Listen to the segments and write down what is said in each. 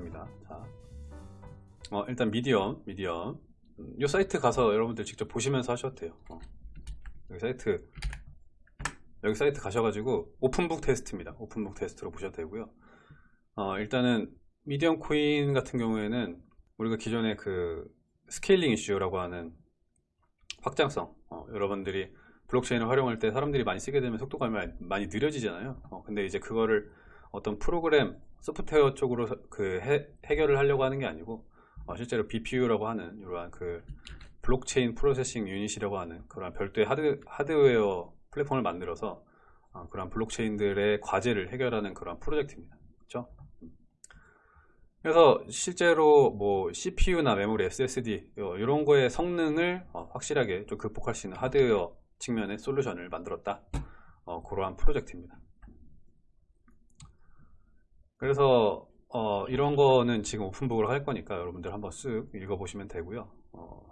입니다. 자, 어, 일단 미디엄, 미디엄. 음, 이 사이트 가서 여러분들 직접 보시면서 하셔도 돼요. 어. 여기 사이트, 여기 사이트 가셔가지고 오픈북 테스트입니다. 오픈북 테스트로 보셔도 되고요. 어, 일단은 미디엄 코인 같은 경우에는 우리가 기존에 그 scaling issue라고 하는 확장성, 어, 여러분들이 블록체인을 활용할 때 사람들이 많이 쓰게 되면 속도가 많이, 많이 느려지잖아요. 어, 근데 이제 그거를 어떤 프로그램, 소프트웨어 쪽으로 그 해, 결을 하려고 하는 게 아니고 어, 실제로 BPU라고 하는 이러한 그 blockchain processing unit이라고 하는 그런 별도의 하드, 하드웨어 플랫폼을 만들어서 어, 그런 블록체인들의 과제를 해결하는 그런 프로젝트입니다. 그렇죠? 그래서 실제로 뭐 CPU나 메모리, SSD 이런 거의 성능을 어, 확실하게 좀 극복할 수 있는 하드웨어 측면의 솔루션을 만들었다. 어, 그러한 프로젝트입니다. 그래서 어, 이런 거는 지금 오픈북으로 할 거니까 여러분들 한번 쓱 읽어보시면 되고요. 어,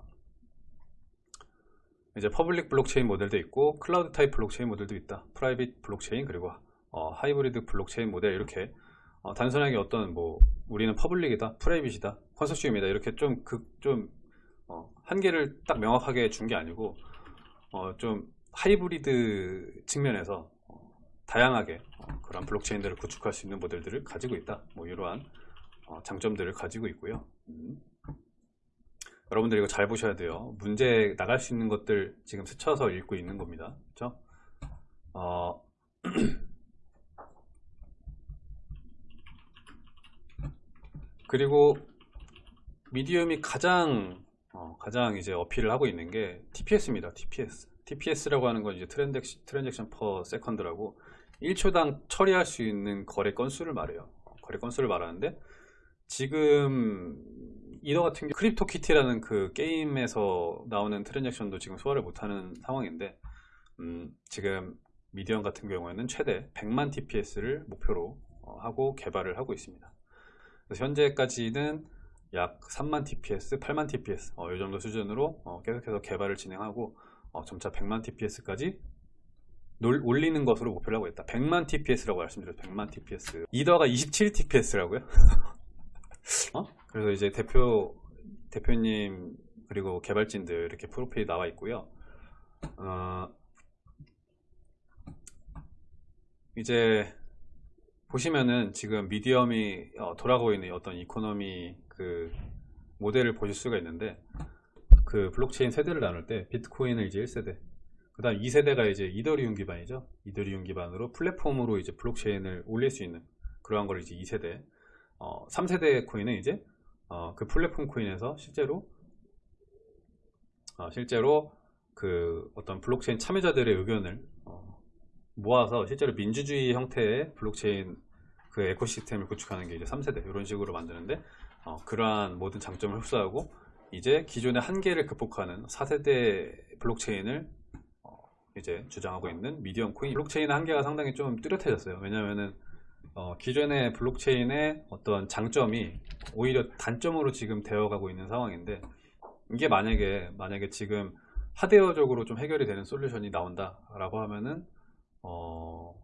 이제 public 블록체인 모델도 있고 클라우드 타입 블록체인 모델도 있다. private 블록체인 그리고 어, 하이브리드 블록체인 모델 이렇게 어, 단순하게 어떤 뭐 우리는 public이다, private이다, 컨소시엄이다 이렇게 좀 그좀 어, 한계를 딱 명확하게 준 게 아니고 어, 좀 하이브리드 측면에서 어, 다양하게 어, 그런 블록체인들을 구축할 수 있는 모델들을 가지고 있다. 뭐 이러한 어, 장점들을 가지고 있고요. 음. 여러분들 이거 잘 보셔야 돼요. 문제 나갈 수 있는 것들 지금 스쳐서 읽고 있는 겁니다. 그렇죠? 어, 그리고 미디엄이 가장 어, 가장 이제 어필을 하고 있는 게 TPS입니다. TPS. TPS라고 하는 건 이제 transac, transaction per second라고 1초당 처리할 수 있는 거래 건수를 말해요. 거래 건수를 말하는데 지금 이더 같은 경우 크립토 키티라는 그 게임에서 나오는 트랜잭션도 지금 소화를 못하는 상황인데 음, 지금 미디엄 같은 경우에는 최대 100만 TPS를 목표로 어, 하고 개발을 하고 있습니다. 현재까지는 약 3만 TPS, 8만 TPS 어, 이 정도 수준으로 어, 계속해서 개발을 진행하고 어, 점차 100만 TPS까지 놀, 올리는 것으로 목표를 하고 있다. 100만 TPS라고 말씀드렸죠. 100만 TPS. 이더가 27 TPS라고요? 어? 그래서 이제 대표 대표님 그리고 개발진들 이렇게 프로필이 나와 있고요. 어, 이제 보시면은 지금 미디엄이 어, 돌아가고 있는 어떤 economy 그 모델을 보실 수가 있는데 그 블록체인 세대를 나눌 때 비트코인을 이제 1세대 그 다음 2세대가 이제 이더리움 기반이죠. 이더리움 기반으로 플랫폼으로 이제 블록체인을 올릴 수 있는 그러한 걸 이제 2세대 어, 3세대 코인은 이제 어, 그 플랫폼 코인에서 실제로 어, 실제로 그 어떤 블록체인 참여자들의 의견을 모아서 실제로 민주주의 형태의 블록체인 그 ecosystem을 구축하는 게 이제 3세대 이런 식으로 만드는데 어, 그러한 모든 장점을 흡수하고 이제 기존의 한계를 극복하는 4세대 블록체인을 어, 이제 주장하고 있는 미디엄 코인 블록체인의 한계가 상당히 좀 뚜렷해졌어요. 왜냐면은 어, 기존의 블록체인의 어떤 장점이 오히려 단점으로 지금 되어가고 있는 상황인데 이게 만약에 만약에 지금 하드웨어적으로 좀 해결이 되는 솔루션이 나온다 라고 하면은 어,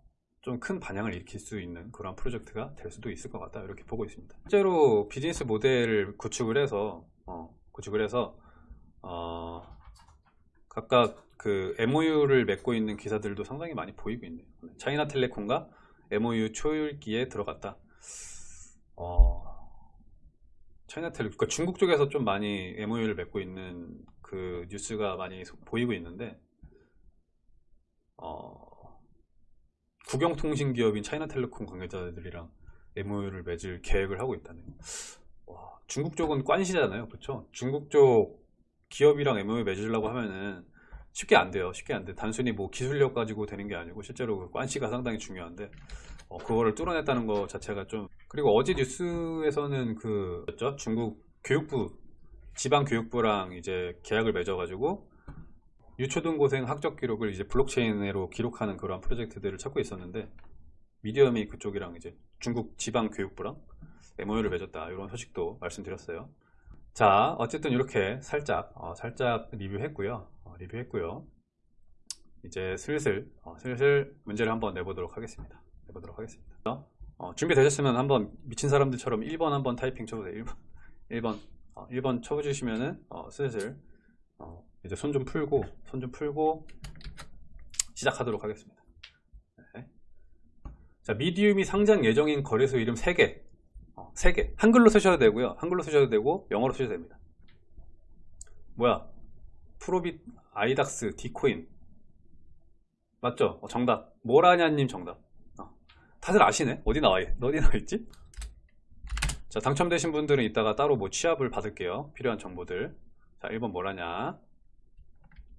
좀 큰 반향을 일으킬 수 있는 그런 프로젝트가 될 수도 있을 것 같다. 이렇게 보고 있습니다. 실제로 비즈니스 모델을 구축을 해서 어, 구축을 해서 어, 각각 그 MOU를 맺고 있는 기사들도 상당히 많이 보이고 있네요. 차이나텔레콤과 MOU 초율기에 들어갔다. 어, 차이나텔레 그러니까 중국 쪽에서 좀 많이 MOU를 맺고 있는 그 뉴스가 많이 보이고 있는데 어, 국영통신 기업인 차이나텔레콤 관계자들이랑 MOU를 맺을 계획을 하고 있다네요. 와, 중국 쪽은 관시잖아요. 그렇죠 중국 쪽 기업이랑 MOU 맺으려고 하면은 쉽게 안 돼요. 쉽게 안 돼. 단순히 뭐 기술력 가지고 되는 게 아니고 실제로 그 관시가 상당히 중요한데 어, 그거를 뚫어냈다는 것 자체가 좀 그리고 어제 뉴스에서는 그 중국 교육부 지방 교육부랑 이제 계약을 맺어가지고 유초등고생 학적 기록을 이제 블록체인으로 기록하는 그런 프로젝트들을 찾고 있었는데 미디엄이 그쪽이랑 이제 중국 지방 교육부랑 MOU를 맺었다. 이런 소식도 말씀드렸어요. 자 어쨌든 이렇게 살짝 어, 살짝 리뷰했고요. 어, 리뷰했고요 이제 슬슬 어, 슬슬 문제를 한번 내보도록 하겠습니다 내보도록 하겠습니다 어, 준비되셨으면 한번 미친 사람들처럼 1번 한번 타이핑 쳐보세요. 1번. 1번. 어, 1번 쳐주시면은 어, 슬슬 어, 이제 손 좀 풀고 손 좀 풀고 시작하도록 하겠습니다. 네. 자, 미디움이 상장 예정인 거래소 이름 3개. 어, 3개. 한글로 쓰셔도 되고요. 한글로 쓰셔도 되고 영어로 쓰셔도 됩니다. 뭐야? 프로빗 아이닥스 디코인 맞죠? 어, 정답. 모라냐님 정답. 어, 다들 아시네? 어디 나와, 있- 어디 나와 있지? 자, 당첨되신 분들은 이따가 따로 뭐 취합을 받을게요. 필요한 정보들. 자, 1번 뭐라냐?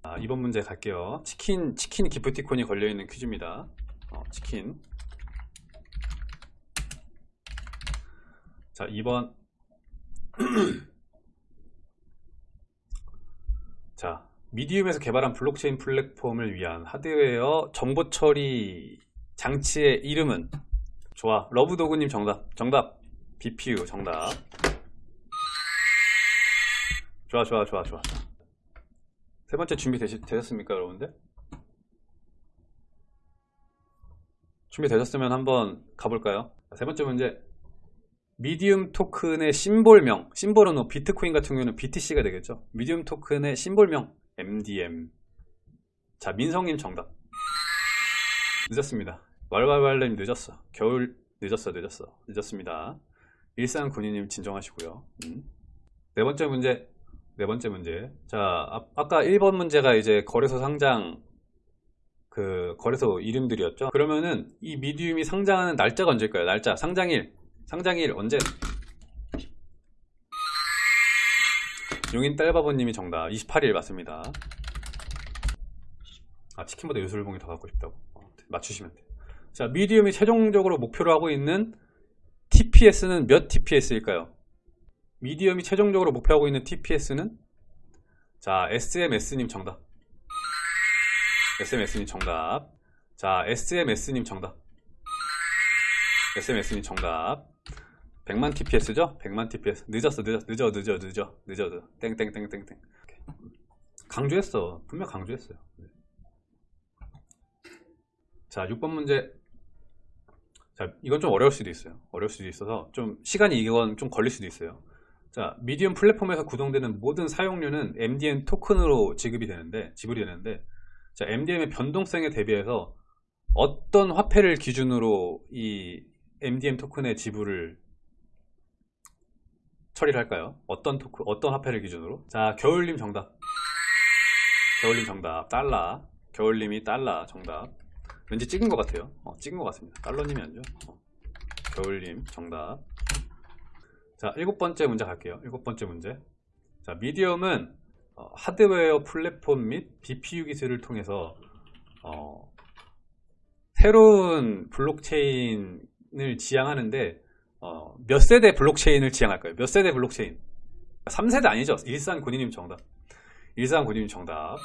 아, 2번 문제 갈게요. 치킨, 치킨 기프티콘이 걸려있는 퀴즈입니다. 어, 치킨. 자, 2번. 자, 미디움에서 개발한 블록체인 플랫폼을 위한 하드웨어 정보 처리 장치의 이름은 좋아. 러브도구님 정답. 정답. BPU 정답. 좋아, 좋아, 좋아, 좋아. 세 번째 준비 되시, 되셨습니까, 여러분들? 준비되셨으면 한번 가볼까요? 세 번째 문제. 미디움 토큰의 심볼명, 심볼은 뭐 비트코인 같은 경우는 BTC가 되겠죠. 미디움 토큰의 심볼명, MDM. 자, 민성님 정답. 늦었습니다. 왈왈왈님 늦었어. 겨울 늦었어, 늦었어. 늦었습니다. 일산 군인님 진정하시고요. 음. 네 번째 문제. 네 번째 문제. 자, 아, 아까 1번 문제가 이제 거래소 상장 그 거래소 이름들이었죠. 그러면은 이 미디움이 상장하는 날짜가 언제일까요? 날짜, 상장일. 상장일 언제? 용인 딸바보님이 정답. 28일 맞습니다. 아 치킨보다 요술봉이 더 갖고 싶다고? 어, 맞추시면 돼요. 자 미디움이 최종적으로 목표로 하고 있는 TPS는 몇 TPS일까요? 미디움이 최종적으로 목표하고 있는 TPS는? 자 SMS님 정답. SMS님 정답. 자 SMS님 정답. SMS님 정답 100만 TPS죠? 100만 TPS 늦었어 늦어 늦어 늦어 늦어 늦어. 땡땡땡땡땡. 강조했어. 분명 강조했어요. 네. 자 6번 문제. 자 이건 좀 어려울 수도 있어요. 어려울 수도 있어서 좀 시간이 이건 좀 걸릴 수도 있어요. 자 미디움 플랫폼에서 구동되는 모든 사용료는 MDM 토큰으로 지급이 되는데 지불이 되는데 자 MDM의 변동성에 대비해서 어떤 화폐를 기준으로 이 MDM 토큰의 지불을 처리를 할까요? 어떤 토크, 어떤 화폐를 기준으로? 자, 겨울님 정답. 겨울님 정답. 달러. 겨울님이 달러 정답. 왠지 찍은 것 같아요. 어, 찍은 것 같습니다. 달러님이 아니죠. 어. 겨울님 정답. 자, 일곱 번째 문제 갈게요. 일곱 번째 문제. 자, 미디엄은 어, 하드웨어 플랫폼 및 BPU 기술을 통해서 어, 새로운 블록체인을 지향하는데 어, 몇 세대 블록체인을 지향할 까요? 몇 세대 블록체인? 3세대 아니죠? 일산 군인님 정답. 일산 군인님 정답.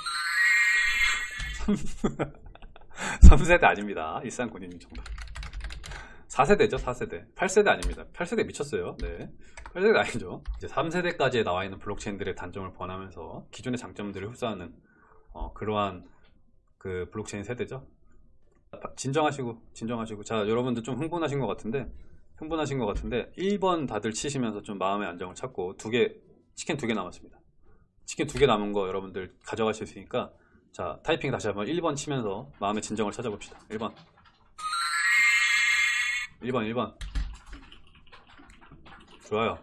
3 세대 아닙니다. 일산 군인님 정답. 4세대죠, 4세대. 8세대 아닙니다. 8세대 미쳤어요. 네. 8세대 아니죠. 이제 3세대까지 나와 있는 블록체인들의 단점을 번하면서 기존의 장점들을 흡수하는 어, 그러한 그 블록체인 세대죠. 진정하시고, 진정하시고. 자, 여러분들 좀 흥분하신 것 같은데, 흥분하신 것 같은데 1번 다들 치시면서 좀 마음의 안정을 찾고 두 개 치킨 두 개 남았습니다. 치킨 두 개 남은 거 여러분들 가져가실 수 있으니까 자 타이핑 다시 한번 1번 치면서 마음의 진정을 찾아봅시다. 1번. 1번 1번. 좋아요.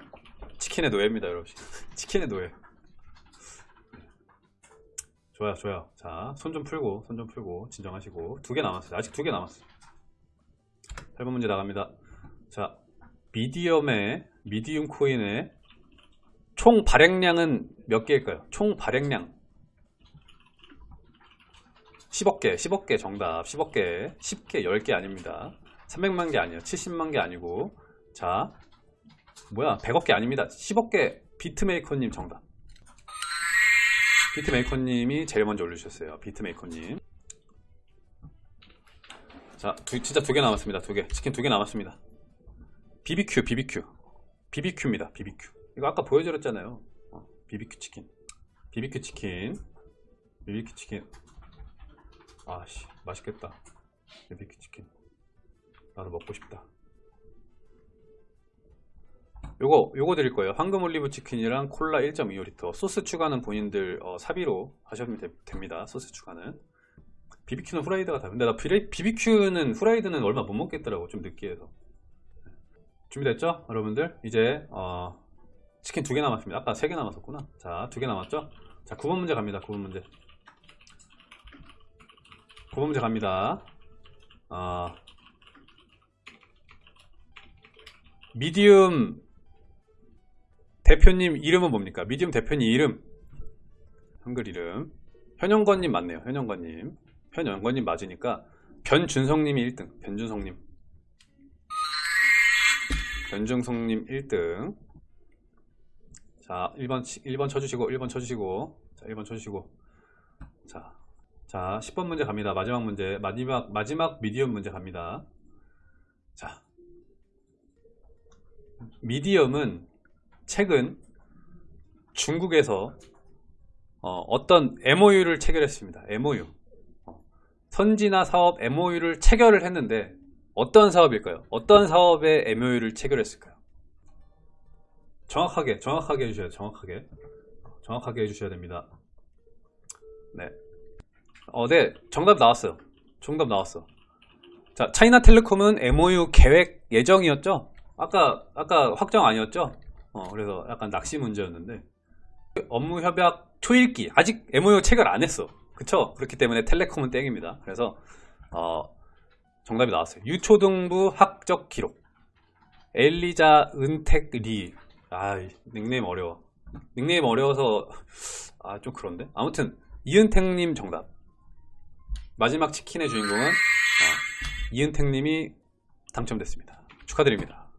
치킨의 노예입니다 여러분. 치킨의 노예. 좋아요 좋아요. 자 손 좀 풀고 손 좀 풀고 진정하시고 두 개 남았어요. 아직 두 개 남았어요. 8번 문제 나갑니다 자, 미디엄의 미디움 코인의 총 발행량은 몇 개일까요? 총 발행량 10억 개, 10억 개 정답, 10억 개, 10개, 10개 아닙니다. 300만 개 아니에요. 70만 개 아니고 자, 뭐야 100억 개 아닙니다. 10억 개 비트메이커님 정답. 비트메이커님이 제일 먼저 올려주셨어요. 비트메이커님. 자, 두, 진짜 두 개 남았습니다. 두 개. 치킨 두 개 남았습니다. BBQ, BBQ. BBQ입니다. BBQ. 이거 아까 보여드렸잖아요. 어, BBQ 치킨. BBQ 치킨. BBQ 치킨. 아씨, 맛있겠다. BBQ 치킨. 나도 먹고 싶다. 요거 요거 드릴 거예요. 황금 올리브 치킨이랑 콜라 1.25리터. 소스 추가는 본인들 어, 사비로 하시면 되- 됩니다. 소스 추가는. BBQ는 후라이드가 다. 근데 나 BBQ는 후라이드는 얼마 못 먹겠더라고. 좀 느끼해서. 준비됐죠? 여러분들 이제 어, 치킨 두 개 남았습니다. 아까 세 개 남았었구나. 자, 두 개 남았죠? 자, 9번 문제 갑니다. 9번 문제. 9번 문제 갑니다. 어, 미디움 대표님 이름은 뭡니까? 미디움 대표님 이름. 한글 이름. 현영건님 맞네요. 현영건님. 현영건님 맞으니까 변준성님이 1등. 변준성님. 변준성님 1등. 자, 1번, 1번 쳐주시고, 1번 쳐주시고, 자, 1번 쳐주시고. 자, 자, 10번 문제 갑니다. 마지막 문제. 마지막, 마지막 미디엄 문제 갑니다. 자. 미디엄은 최근 중국에서 어, 떤 MOU를 체결했습니다. MOU. 어, 선진화 사업 MOU를 체결을 했는데 어떤 사업일까요? 어떤 사업에 MOU를 체결했을까요? 정확하게, 정확하게 해주셔야. 정확하게. 정확하게 해주셔야 됩니다. 네. 어, 네. 정답 나왔어요. 정답 나왔어. 자, 차이나텔레콤은 MOU 계획 예정이었죠? 아까, 아까 확정 아니었죠? 어, 그래서 약간 낚시 문제였는데. 업무 협약 초읽기. 아직 MOU 체결 안 했어. 그쵸? 그렇기 때문에 텔레콤은 땡입니다. 그래서, 어, 정답이 나왔어요. 유초등부 학적 기록. 엘리자 은택 리. 아, 닉네임 어려워. 닉네임 어려워서, 아, 좀 그런데? 아무튼, 이은택 님 정답. 마지막 치킨의 주인공은 어, 이은택 님이 당첨됐습니다. 축하드립니다.